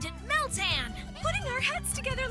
find Meltan! Putting our heads together